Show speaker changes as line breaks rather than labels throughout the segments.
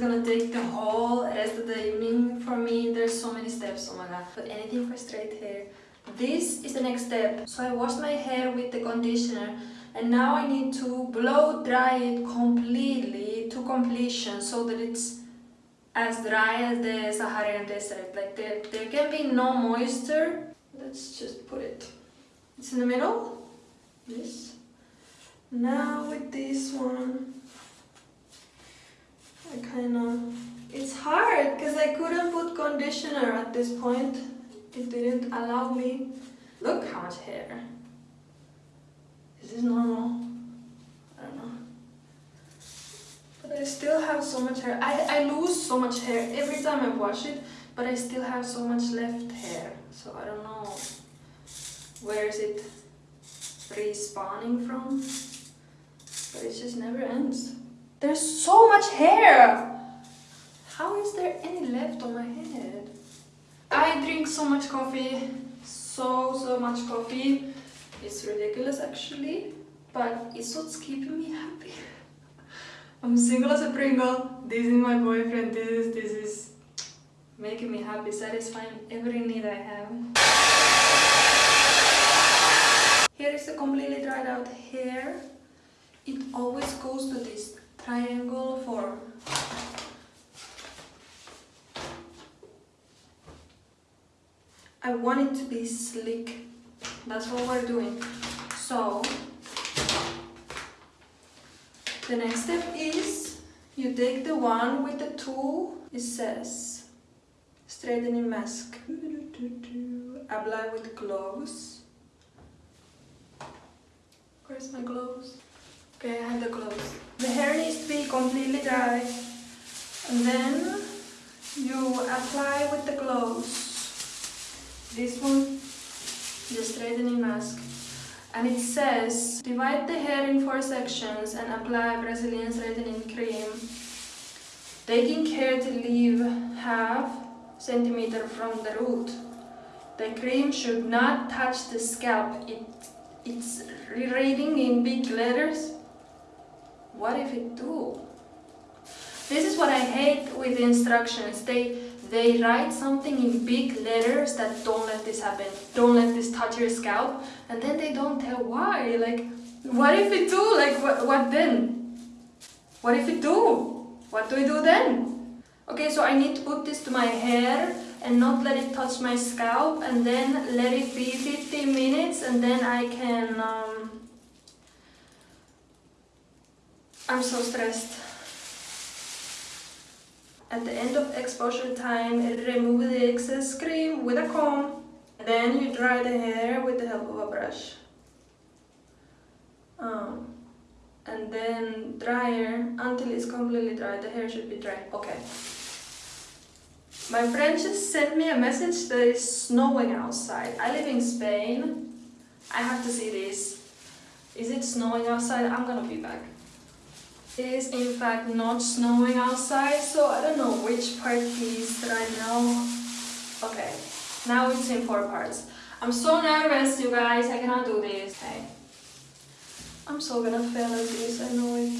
gonna take the whole rest of the evening for me. There's so many steps, oh my god. But anything for straight hair. This is the next step. So I washed my hair with the conditioner and now I need to blow dry it completely to completion so that it's as dry as the Saharan desert. Like there, there can be no moisture. Let's just put it. It's in the middle. This. Now with this one, I kind of... It's hard because I couldn't put conditioner at this point. It didn't allow me. Look how much hair. Is this normal? I don't know. But I still have so much hair. I, I lose so much hair every time I wash it, but I still have so much left hair. So I don't know where is it respawning from. But it just never ends. There's so much hair! How is there any left on my head? I drink so much coffee, so so much coffee. It's ridiculous actually, but it's what's keeping me happy. I'm single as a Pringle, this is my boyfriend, this is, this is making me happy, satisfying every need I have. Here is the completely dried out hair. It always goes to this triangle form. I want it to be slick. That's what we're doing. So, the next step is you take the one with the tool, it says straightening mask. Apply with gloves. Where's my gloves? Okay, I have the gloves. The hair needs to be completely dry. And then you apply with the gloves this one, the straightening mask. And it says, divide the hair in four sections and apply Brazilian straightening cream, taking care to leave half centimeter from the root. The cream should not touch the scalp. It, it's reading in big letters. What if it do? This is what I hate with the instructions. They they write something in big letters that don't let this happen, don't let this touch your scalp, and then they don't tell why. Like, what if it do? Like, what, what then? What if it do? What do I do then? Okay, so I need to put this to my hair and not let it touch my scalp and then let it be 15 minutes and then I can... Um... I'm so stressed. At the end of exposure time, remove the excess cream with a comb. Then you dry the hair with the help of a brush. Um, and then dryer until it's completely dry. The hair should be dry. Okay. My friend just sent me a message that it's snowing outside. I live in Spain. I have to see this. Is it snowing outside? I'm gonna be back. It is in fact not snowing outside, so I don't know which part is I know. Okay, now it's in four parts. I'm so nervous, you guys, I cannot do this. Okay. I'm so gonna fail at this, I know it.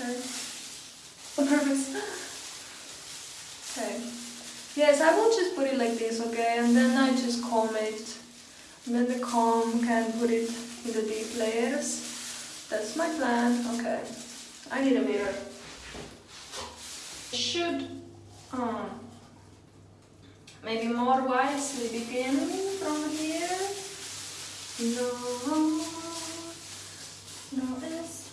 Okay. On purpose. Okay. Yes, I will just put it like this, okay? And then I just comb it. And then the comb can put it in the deep layers. That's my plan. Okay. I need a mirror. Should um, maybe more wisely begin from here. No, no, it's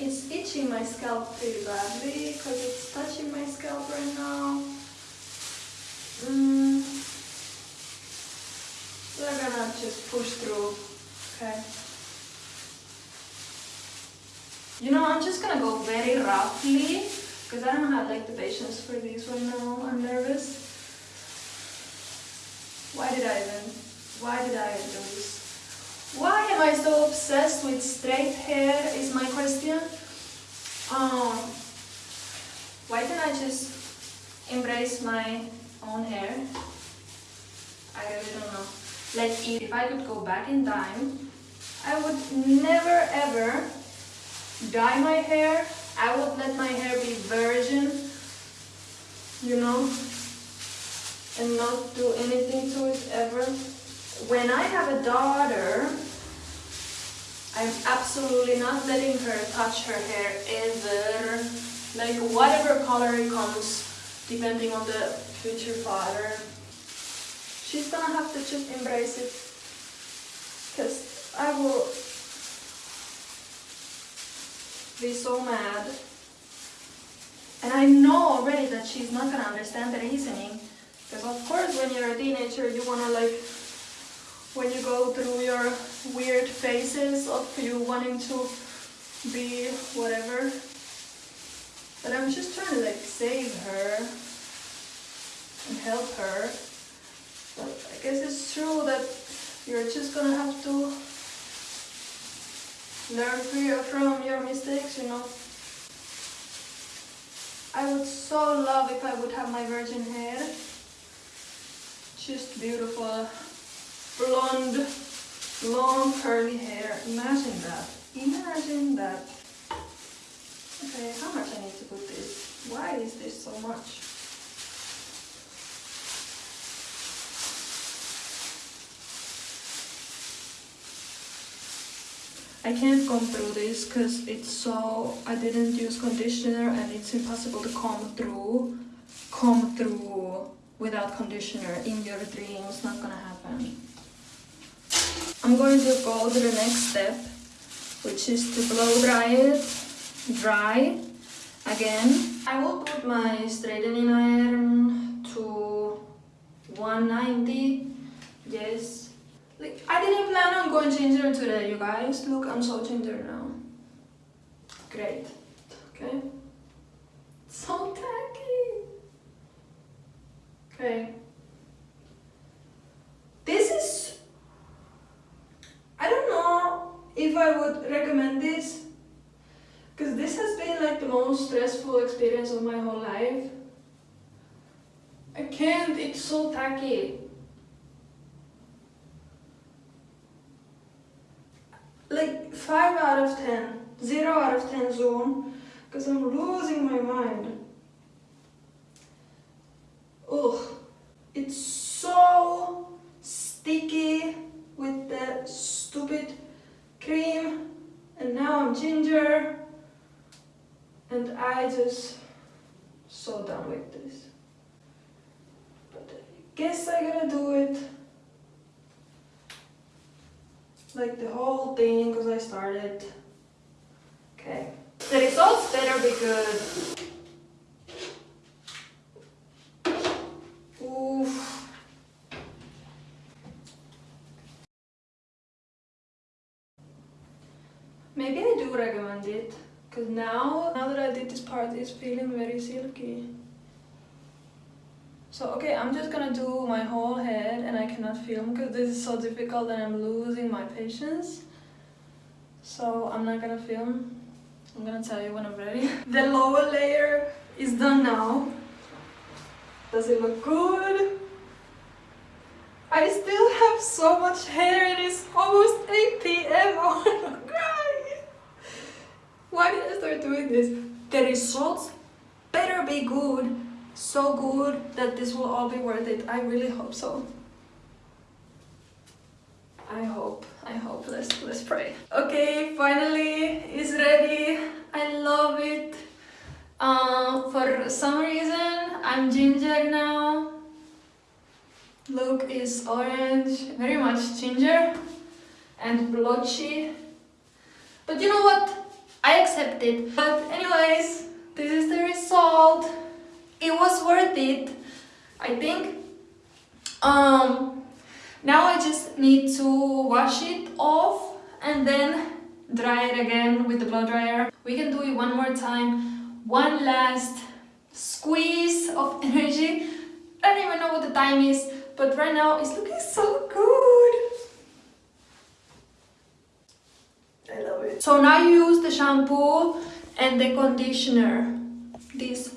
It's itching my scalp pretty badly because it's touching my scalp right now. Mm. We're gonna just push through Okay. You know, I'm just gonna go very roughly because I don't have like the patience for this right now. I'm nervous. Why did I even, why did I do this? Why am I so obsessed with straight hair is my question. Um, why can't I just embrace my own hair? I really don't know. Like if I could go back in time, I would never ever dye my hair, I would let my hair be virgin, you know, and not do anything to it ever. When I have a daughter, I'm absolutely not letting her touch her hair ever. Like whatever color it comes, depending on the future father. She's gonna have to just embrace it. Because I will be so mad. And I know already that she's not gonna understand the reasoning. Because of course when you're a teenager you wanna like when you go through your weird phases of you wanting to be whatever. But I'm just trying to like save her and help her. But I guess it's true that you're just gonna have to learn from your mistakes, you know. I would so love if I would have my virgin hair. Just beautiful, blonde, long curly hair. Imagine that. Imagine that. Okay, how much I need to put this? Why is this so much? I can't comb through this because it's so I didn't use conditioner and it's impossible to comb through comb through without conditioner in your dreams not gonna happen. I'm going to go to the next step which is to blow dry it dry again. I will put my straightening iron to 190 yes like, I didn't plan on going ginger today, you guys. Look, I'm so ginger now. Great. Okay. So tacky. Okay. This is... I don't know if I would recommend this. Because this has been like the most stressful experience of my whole life. I can't, it's so tacky. Like 5 out of 10, 0 out of 10 zone because I'm losing my mind. Ugh, it's so sticky with the stupid cream and now I'm ginger and I just so done with this. But I guess I gotta do it like the whole thing because I started. Okay. The results better be good. Oof. Maybe I do recommend it because now, now that I did this part, it's feeling very silky. So okay, I'm just gonna do my whole head and I cannot film because this is so difficult and I'm losing my patience. So I'm not gonna film. I'm gonna tell you when I'm ready. the lower layer is done now. Does it look good? I still have so much hair and it's almost 8 p.m. I wanna cry. Why did I start doing this? The results better be good so good that this will all be worth it. I really hope so. I hope, I hope, let's, let's pray. Okay, finally it's ready. I love it. Uh, for some reason, I'm ginger now. Look is orange, very much ginger and blotchy. But you know what? I accept it. But anyways, this is the result it was worth it I think. Um, now I just need to wash it off and then dry it again with the blow dryer. We can do it one more time. One last squeeze of energy. I don't even know what the time is but right now it's looking so good. I love it. So now you use the shampoo and the conditioner. This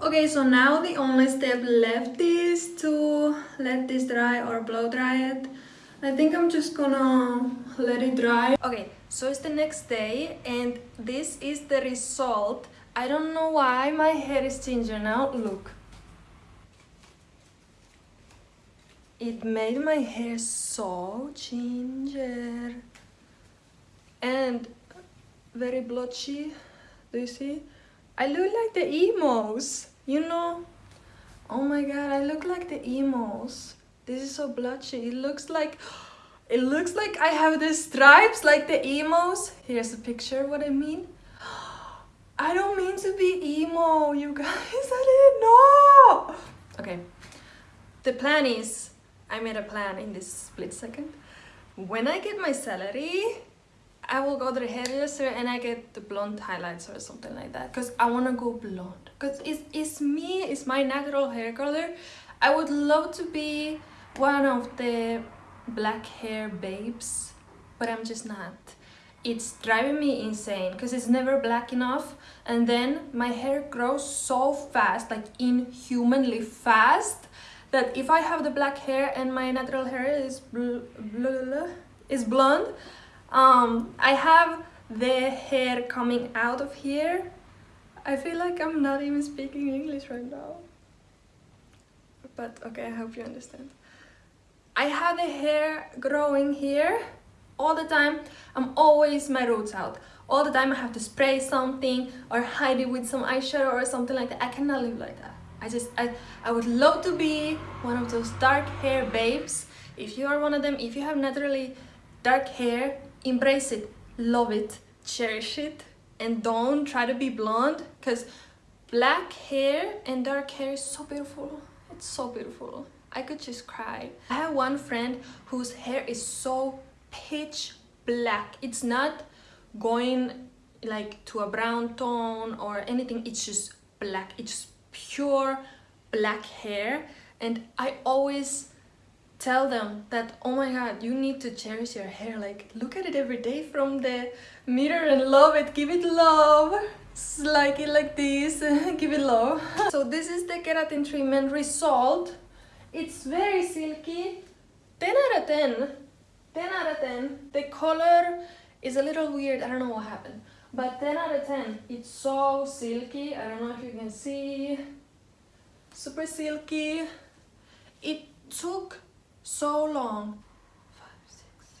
Okay, so now the only step left is to let this dry or blow dry it. I think I'm just gonna let it dry. Okay, so it's the next day and this is the result. I don't know why my hair is ginger now. Look. It made my hair so ginger. And very blotchy. Do you see I look like the emos you know? Oh my god I look like the emos. This is so blotchy it looks like it looks like I have the stripes like the emos. Here's a picture what I mean. I don't mean to be emo you guys. I didn't know. Okay. The plan is I made a plan in this split second. When I get my salary I will go to the hairdresser and I get the blonde highlights or something like that because I want to go blonde. Because it's, it's me it's my natural hair color. I would love to be one of the black hair babes but I'm just not. It's driving me insane because it's never black enough and then my hair grows so fast like inhumanly fast that if I have the black hair and my natural hair is bl bl is blonde um, I have the hair coming out of here. I feel like I'm not even speaking English right now. But okay I hope you understand. I have the hair growing here all the time. I'm always my roots out. All the time I have to spray something or hide it with some eyeshadow or something like that. I cannot live like that. I just I, I would love to be one of those dark hair babes. If you are one of them if you have naturally dark hair embrace it love it cherish it and don't try to be blonde because black hair and dark hair is so beautiful. It's so beautiful. I could just cry. I have one friend whose hair is so pitch black. It's not going like to a brown tone or anything. It's just black. It's pure black hair. And i always tell them that oh my god you need to cherish your hair. Like look at it every day from the mirror and love it. Give it love. Like it like this. Give it love. So this is the keratin treatment result. It's very silky. 10 out of 10 10 out of 10 the color is a little weird. I don't know what happened. But 10 out of 10 it's so silky. I don't know if you can see. Super silky. It took so long. Five, six.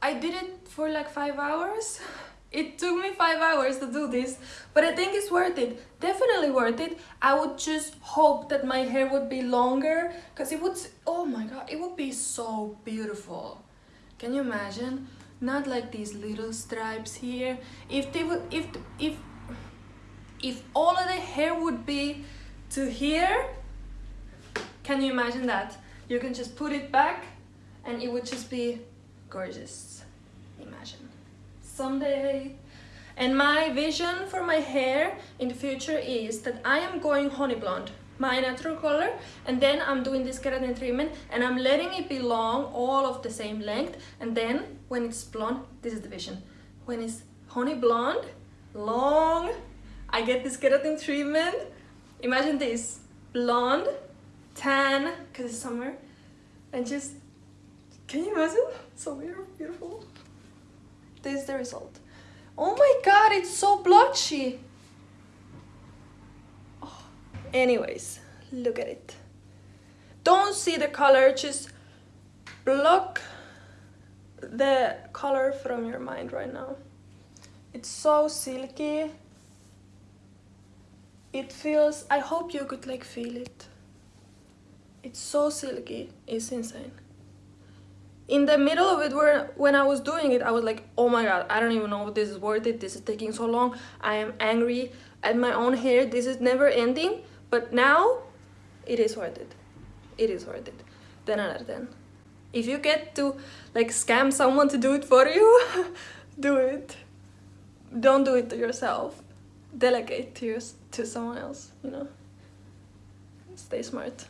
I did it for like five hours. It took me five hours to do this, but I think it's worth it. Definitely worth it. I would just hope that my hair would be longer because it would, oh my god, it would be so beautiful. Can you imagine? Not like these little stripes here. If they would, if, if, if all of the hair would be to here, can you imagine that? You can just put it back and it would just be gorgeous. Imagine. Someday. And my vision for my hair in the future is that I am going honey blonde my natural color and then I'm doing this keratin treatment and I'm letting it be long all of the same length. And then when it's blonde this is the vision. When it's honey blonde long I get this keratin treatment. Imagine this blonde tan because it's summer. And just can you imagine? So beautiful. This is the result. Oh my god it's so blotchy. Oh. anyways look at it. Don't see the color just block the color from your mind right now. It's so silky. It feels i hope you could like feel it it's so silky. It's insane. In the middle of it, where when I was doing it, I was like, oh my god, I don't even know if this is worth it. This is taking so long. I am angry at my own hair. This is never ending. But now, it is worth it. It is worth it. 10 out of 10. If you get to like scam someone to do it for you, do it. Don't do it to yourself. Delegate to, your, to someone else, you know. Stay smart.